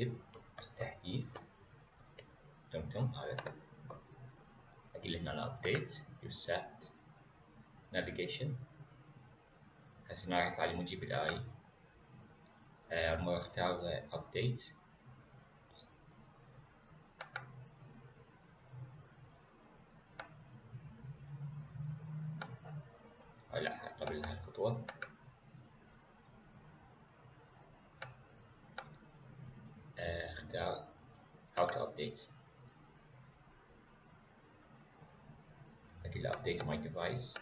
اكتب تحديث تمتم هذا. أقول هنا الابديت يوسات نافيجيشن هسه هنا راح يطلع لي موجب الاي آه اختار ابديت لا قبل هاي how to update أكيد update my device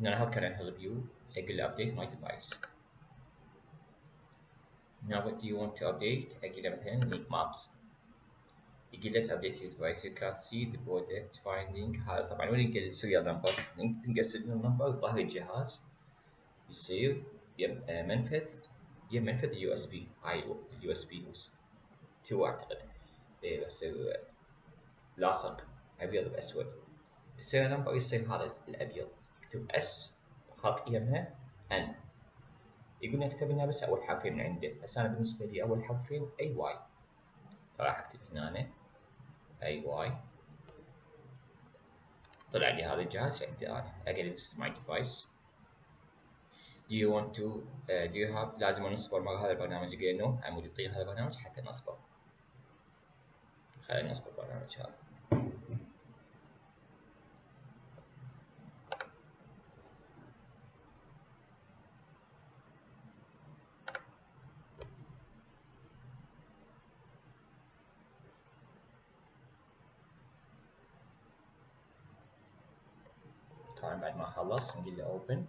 هنا how can I help you أقول update my device Now what do you want to update أقول مثلا need maps يقول let's update your device you can see the product finding هذا طبعا وين ننقل serial number ننقل serial number ظهر الجهاز يصير يم منفذ يم منفذ ال USB هاي ال USB تو اعتقد يصير لاصق ابيض باسود ال serial number يصير هذا الابيض يكتب اس خط يمها ان يقول نكتب لنا بس أول حرفين من عنده هسه أنا بالنسبة لي أول حرفين اي واي فراح اكتب هنا. أي واي. طلع لي هذا الجهاز عندي أنا أقل this is my device. Do you want to uh, do you have لازم نصبر مرة هذا البرنامج قلنا عمود يطير هذا البرنامج حتى نصبر خلينا نصبر البرنامج هذا. طبعا بعد ما خلص نقول له open.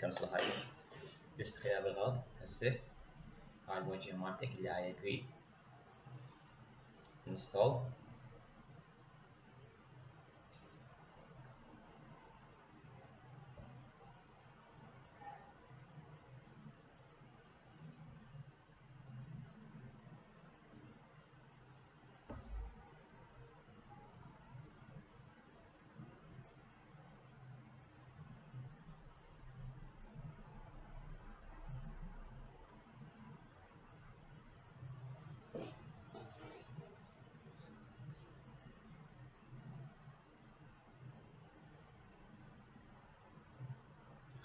كنسل هاي لست خيار بالغلط هسه هاي الوجه مالتك اللي هاي agree. Install.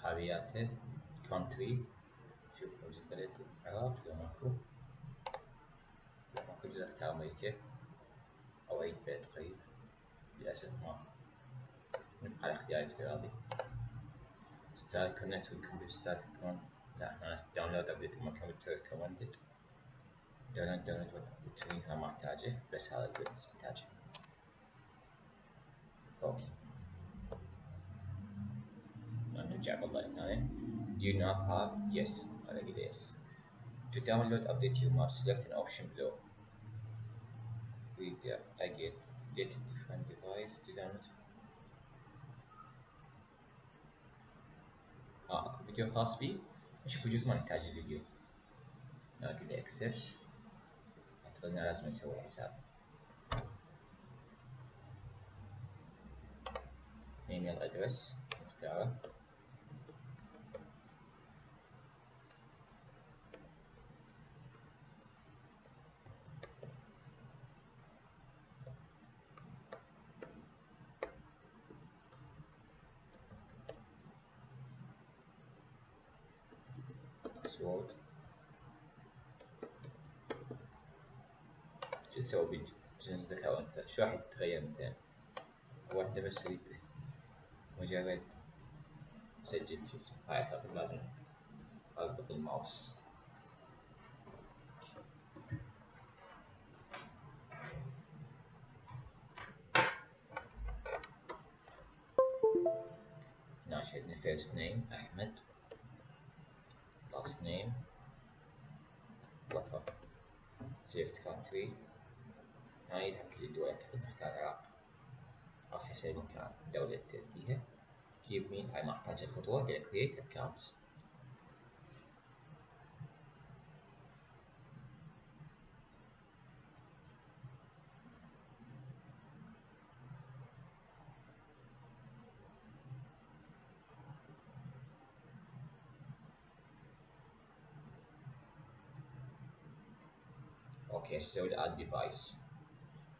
خابياته كونتري شوف موجود بلد العراق لو ماكو. لو ماكو جزء اختار أمريكا أو أي بلد قريب للأسف ماكو. نبقى على اختيار افتراضي. Start connect with computer start كون لا أنا داونلود ابديت ما كمبيوتر ريكومندد داونلود داونلود وتريها ما أحتاجه بس هذا البيزنس احتاجه أوكي. نرجع بالله هنا do you not have yes انا اقول yes to download update your map select an option below with yeah, I get get a different device to download اه اكو فيديو خاص بي نشوف جزء ما نحتاج الفيديو اقول له accept اعتقد انه لازم اسوي حساب ايميل ادرس نختاره باسورد شو تسوي بجنس ذكاء أنت؟ شو راح يتغير مثلا؟ انت بس تريد مجرد تسجل اسمه هاي أعتقد لازم أربط الماوس. هنا شدنا first name أحمد. Last name. وفا select country. هاي يعني يتأكد الدول نختار العراق أو حسب المكان دولة فيها keep me هاي ما أحتاج الخطوة إلى create account. أوكي أسوي add device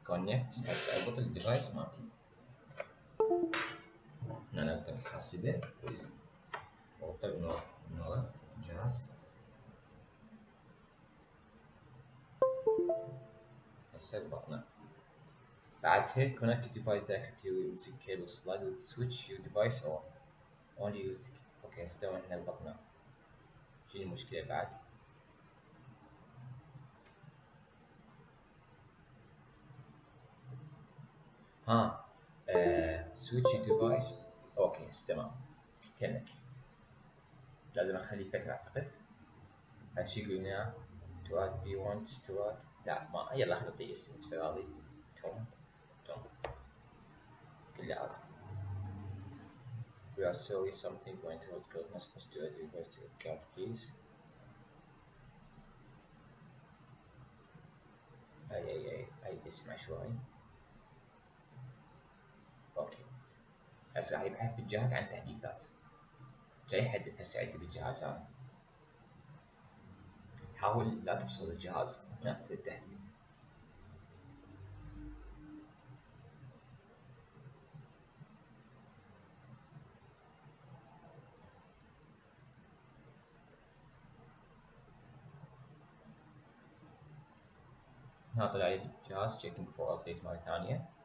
connect هسه اربط الديفايس مالتي هنا نقدر نحاسبه ونربطه من ورا الجهاز هسه ربطنا بعدها connect the device directly your using cable supplied with switch your device on only use the أوكي هسه إحنا ربطنا شنو المشكلة بعد ها سويتش ديفايس أوكي تمام. كأنك. لازم أخلي فترة أعتقد. هالشي يقول هنا تو اد دي وانت تو اد لا ما يلا خلينا نعطيه اسم هذه توم توم عادي we are sorry. Something to what code not supposed to add request account please اي اي اي اي اسم عشوائي أوكي. هسه راح يبحث بالجهاز عن تحديثات. جاي يحدث هسه عندي بالجهاز هذا. حاول لا تفصل الجهاز اثناء التحديث. هنا طلع لي الجهاز checking for update مرة ثانية.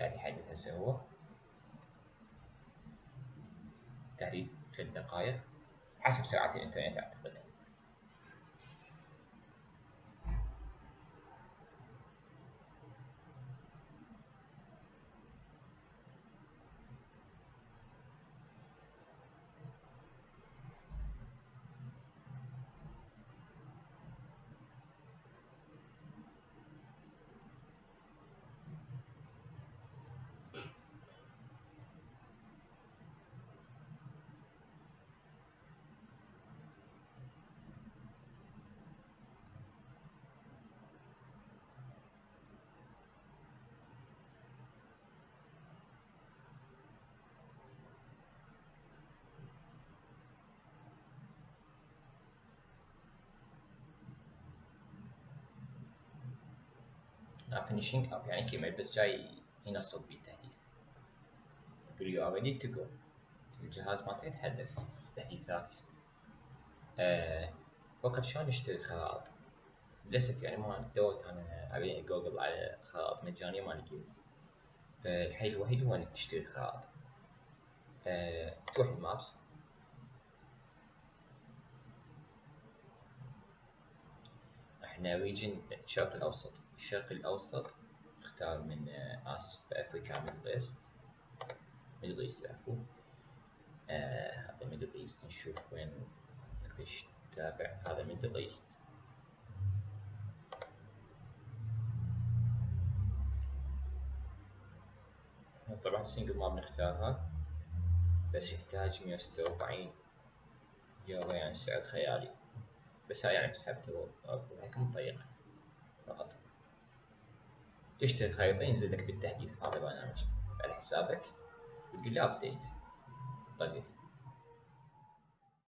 قاعد يحدث هسه هو تحديث ثلاث دقائق. حسب سرعة الإنترنت أعتقد. Finishing up. يعني كمل بس جاي ينصب بي التحديث. يقول you are ready to go الجهاز مالته يتحدث تحديثات. أه وقت شلون نشتري خرائط؟ للأسف يعني ما دورت أنا على جوجل على خرائط مجانية ما لقيت. فالحل الوحيد هو إنك تشتري خرائط. أه تروح المابس إحنا ريجن الشرق الأوسط. الشرق الأوسط نختار من اس بافريكا ميدل ايست ميدل ايست عفوا هذا ميدل ايست نشوف وين نقدر نتابع. هذا ميدل ايست طبعا سنجل ما بنختارها بس يحتاج 146 يورو يعني سعر خيالي. بس يعني بسحبته وهيك مطيق فقط. تشتري خريطة ينزل لك بالتحديث هذا برنامج على حسابك وتقول له ابديت طيب.